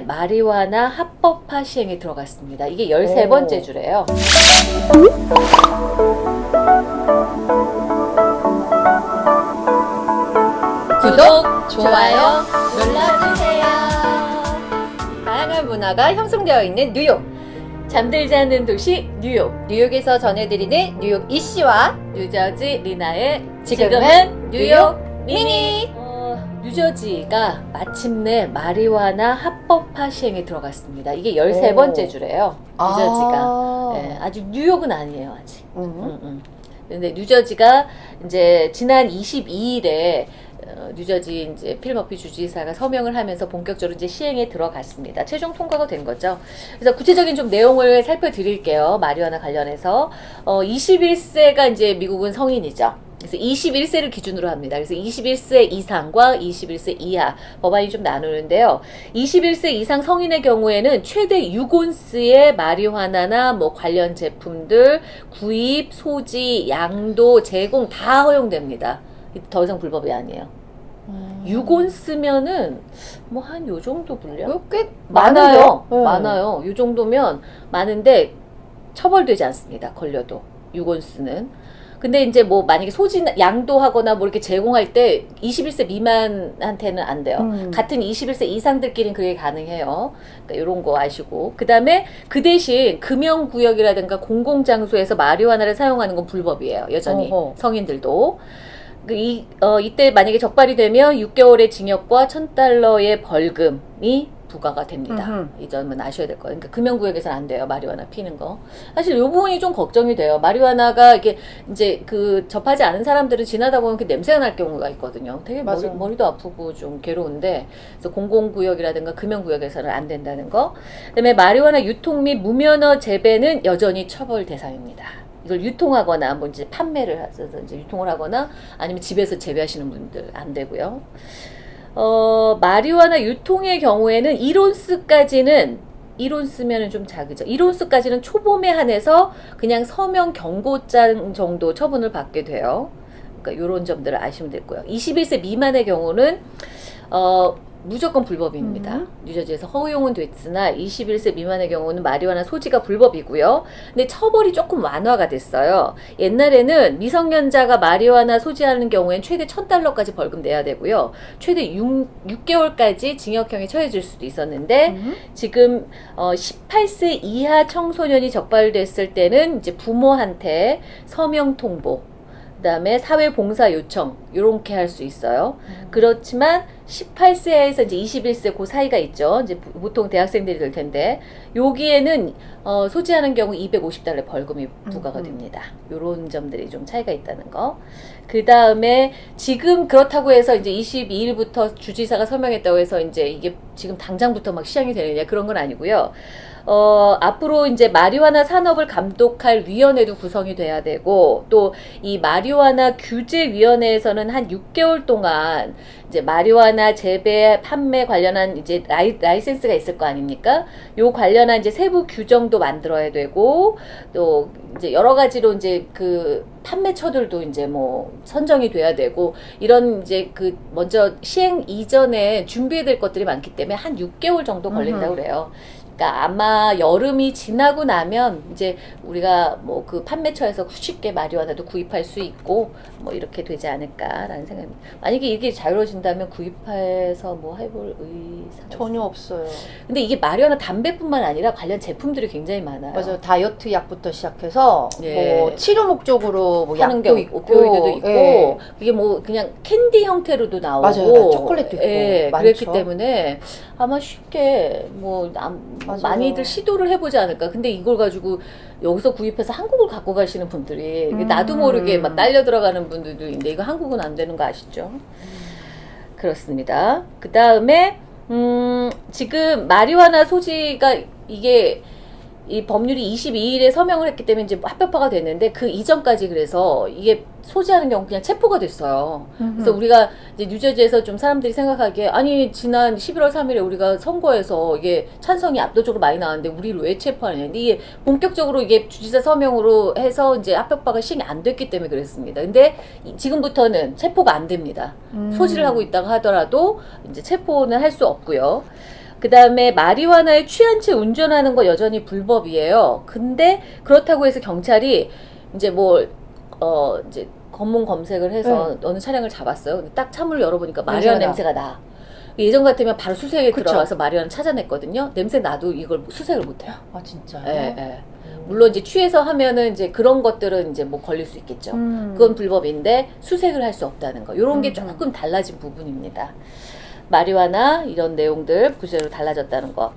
마리화나 합법화 시행에 들어갔습니다. 이게 13번째 오. 주래요. 구독, 좋아요 눌러주세요. 다양한 문화가 형성되어 있는 뉴욕. 잠들지 않는 도시 뉴욕. 뉴욕에서 전해드리는 뉴욕 이씨와 뉴저지 리나의 지금은 뉴욕 미니. 미니. 어, 뉴저지가 마침내 마리화나 합법화 시행에 들어갔습니다. 이게 13번째 오. 주래요. 뉴저지가. 아. 예, 아직 뉴욕은 아니에요, 아직. 음. 음, 음. 근데 뉴저지가 이제 지난 22일에 어, 뉴저지 이제 필머피 주지사가 서명을 하면서 본격적으로 이제 시행에 들어갔습니다. 최종 통과가 된 거죠. 그래서 구체적인 좀 내용을 살펴드릴게요. 마리화나 관련해서 어, 21세가 이제 미국은 성인이죠. 그래서 21세를 기준으로 합니다. 그래서 21세 이상과 21세 이하 법안이 좀 나누는데요. 21세 이상 성인의 경우에는 최대 6온스의 마리화나나 뭐 관련 제품들 구입, 소지, 양도, 제공 다 허용됩니다. 더 이상 불법이 아니에요. 음. 6온스면은 뭐 한 요 정도 분량? 이거 꽤 많아요. 네. 많아요. 요 정도면 많은데 처벌되지 않습니다. 걸려도 6온스는. 근데 이제 뭐 만약에 소지 양도하거나 뭐 이렇게 제공할 때 21세 미만한테는 안 돼요. 음. 같은 21세 이상들끼리는 그게 가능해요. 그러니까 이런 거 아시고 그 다음에 그 대신 금연구역이라든가 공공 장소에서 마리화나를 사용하는 건 불법이에요. 여전히 어허. 성인들도. 그 이, 어, 이때 만약에 적발이 되면 6개월의 징역과 1000달러의 벌금이 부과가 됩니다. 음흠. 이 점은 아셔야 될 거예요. 그러니까 금연구역에서는 안 돼요. 마리화나 피는 거. 사실 이 부분이 좀 걱정이 돼요. 마리화나가 이게 이제 그 접하지 않은 사람들은 지나다 보면 그 냄새가 날 경우가 있거든요. 되게 머리. 머리도 아프고 좀 괴로운데 그래서 공공구역이라든가 금연구역에서는 안 된다는 거. 그다음에 마리화나 유통 및 무면허 재배는 여전히 처벌 대상입니다. 이걸 유통하거나 뭐 이제 판매를 해서 이제 유통을 하거나 아니면 집에서 재배하시는 분들 안 되고요. 어, 마리화나 유통의 경우에는 1온스까지는 1온스면은 좀 작으죠. 1온스까지는 초범에 한해서 그냥 서명 경고장 정도 처분을 받게 돼요. 그러니까 이런 점들을 아시면 되고요. 21세 미만의 경우는 어, 무조건 불법입니다. 음. 뉴저지에서 허용은 됐으나 21세 미만의 경우는 마리화나 소지가 불법이고요. 근데 처벌이 조금 완화가 됐어요. 옛날에는 미성년자가 마리화나 소지하는 경우엔 최대 1000달러까지 벌금 내야 되고요. 최대 6, 6개월까지 징역형에 처해질 수도 있었는데 음. 지금 어 18세 이하 청소년이 적발됐을 때는 이제 부모한테 서명 통보 그 다음에 사회 봉사 요청 요렇게 할 수 있어요. 그렇지만 18세에서 이제 21세 그 사이가 있죠. 이제 보- 보통 대학생들이 될 텐데 여기에는 어, 소지하는 경우 250달러 벌금이 부과가 음, 음. 됩니다. 요런 점들이 좀 차이가 있다는 거. 그 다음에 지금 그렇다고 해서 이제 22일부터 주지사가 서명했다고 해서 이제 이게 지금 당장부터 막 시행이 되느냐 그런 건 아니고요. 어, 앞으로 이제 마리화나 산업을 감독할 위원회도 구성이 돼야 되고 또 이 마리화나 규제위원회에서는 한 6개월 동안 이제 마리화나 재배, 판매 관련한 이제 라이, 라이센스가 있을 거 아닙니까? 요 관련한 이제 세부 규정도 만들어야 되고 또 이제 여러 가지로 이제 그 판매처들도 이제 뭐 선정이 돼야 되고 이런 이제 그 먼저 시행 이전에 준비해야 될 것들이 많기 때문에 한 6개월 정도 걸린다고. 그래요. 그러니까 아마 여름이 지나고 나면 이제 우리가 뭐 그 판매처에서 쉽게 마리화나도 구입할 수 있고 뭐 이렇게 되지 않을까라는 생각입니다. 만약에 이게 자유로워진다면 구입해서 뭐 해볼 의사 전혀 없어요. 근데 이게 마리화나 담배뿐만 아니라 관련 제품들이 굉장히 많아요. 맞아요. 다이어트 약부터 시작해서 예. 뭐 치료 목적으로 뭐 하는 약도 경우 있고 오피오이드도 있고 예. 그게 뭐 그냥 캔디 형태로도 나오고 맞아요. 초콜릿도 있고 예, 많죠. 그랬기 때문에 아마 쉽게 뭐 남- 맞아요. 많이들 시도를 해보지 않을까 근데 이걸 가지고 여기서 구입해서 한국을 갖고 가시는 분들이 음. 나도 모르게 막 딸려 들어가는 분들도 있는데 이거 한국은 안 되는 거 아시죠? 그렇습니다. 그 다음에 음, 지금 마리화나 소지가 이게 이 법률이 22일에 서명을 했기 때문에 이제 합법화가 됐는데 그 이전까지 그래서 이게 소지하는 경우 그냥 체포가 됐어요. 그래서 우리가 이제 뉴저지에서 좀 사람들이 생각하기에 아니 지난 11월 3일에 우리가 선거에서 이게 찬성이 압도적으로 많이 나왔는데 우리를 왜 체포하느냐. 근데 이게 본격적으로 이게 주지사 서명으로 해서 이제 합법화가 시행이 안 됐기 때문에 그랬습니다. 근데 이- 지금부터는 체포가 안 됩니다. 음. 소지를 하고 있다고 하더라도 이제 체포는 할 수 없고요. 그 다음에 마리화나에 취한 채 운전하는 거 여전히 불법이에요. 근데 그렇다고 해서 경찰이 이제 뭐, 어, 이제 검문 검색을 해서 어느 차량을 잡았어요. 근데 딱 차문을 열어보니까 마리화 냄새가 냄새가 나. 예전 같으면 바로 수색에 그쵸. 들어가서 마리화를 찾아냈거든요. 냄새 나도 이걸 수색을 못해요. 아 진짜요? 예, 예. 물론 이제 취해서 하면은 이제 그런 것들은 이제 뭐 걸릴 수 있겠죠. 음. 그건 불법인데 수색을 할 수 없다는 거. 이런 게 음, 조금 달라진 부분입니다. 마리화나 이런 내용들 구체로 달라졌다는 거.